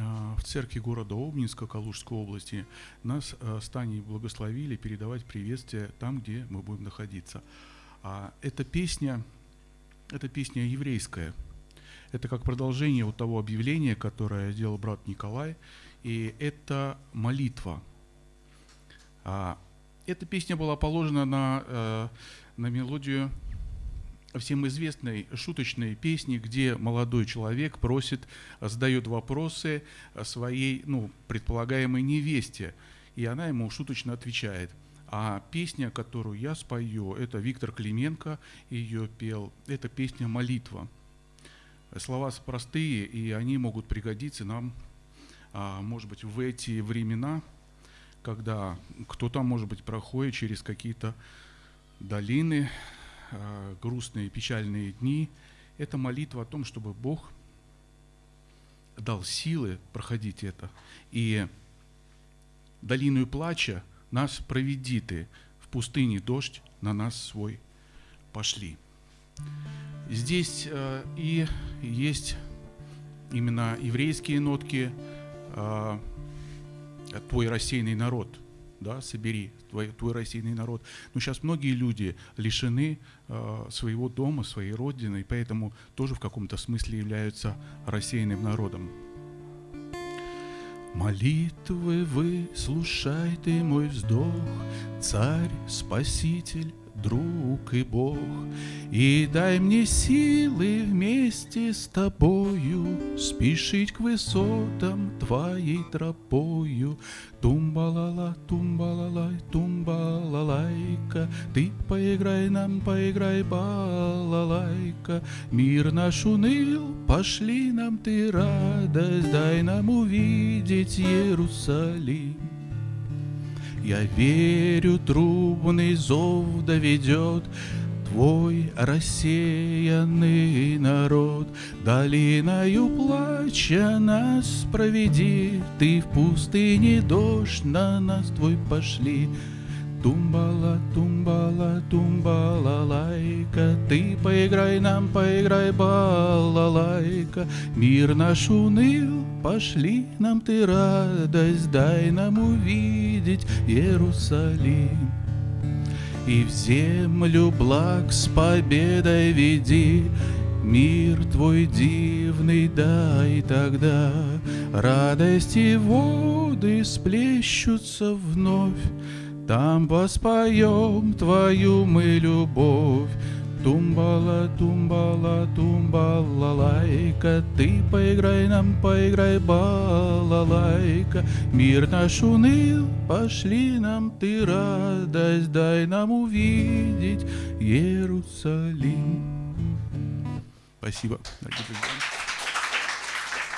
а, в церкви города Обнинска Калужской области нас а, с Таней благословили передавать приветствие там, где мы будем находиться. А эта песня, эта песня еврейская. Это как продолжение вот того объявления, которое сделал брат Николай. И это молитва. А, эта песня была положена на, э, на мелодию всем известной шуточной песни, где молодой человек просит, задает вопросы своей, ну, предполагаемой невесте, и она ему шуточно отвечает. А песня, которую я спою, это Виктор Клименко ее пел, это песня «Молитва». Слова простые, и они могут пригодиться нам, а, может быть, в эти времена, когда кто-то, может быть, проходит через какие-то долины, грустные, печальные дни, это молитва о том, чтобы Бог дал силы проходить это. И долину плача нас проведи ты, в пустыне дождь на нас свой пошли. Здесь э, и есть именно еврейские нотки, э, твой рассеянный народ – да, собери твой, твой рассеянный народ. Но сейчас многие люди лишены э, своего дома, своей родины, и поэтому тоже в каком-то смысле являются рассеянным народом. Молитвы вы, слушай ты мой вздох, Царь, Спаситель, друг и Бог, И дай мне силы вместе с тобою Спешить к высотам твоей тропою. Тумбалала, тумбалалай, тумбалалайка, Ты поиграй нам, поиграй балалайка. Мир наш уныл, пошли нам ты радость, Дай нам увидеть Иерусалим. Я верю, трубный зов доведет Твой рассеянный народ. Долиною плача нас проведи, Ты в пустыне дождь на нас твой пошли. Тумбала, тумбала, тумбала, лайка, Ты поиграй нам, поиграй, балалайка. Мир наш уныл, пошли нам ты радость, Дай нам увидеть Иерусалим. И в землю благ с победой веди, Мир твой дивный дай тогда, Радости воды сплещутся вновь, там воспоем твою мы любовь. Тумбала, тумбала, тумбала, лайка, Ты поиграй нам, поиграй, балалайка. Мир наш уныл, пошли нам ты радость, Дай нам увидеть Иерусалим. Спасибо, дорогие друзья.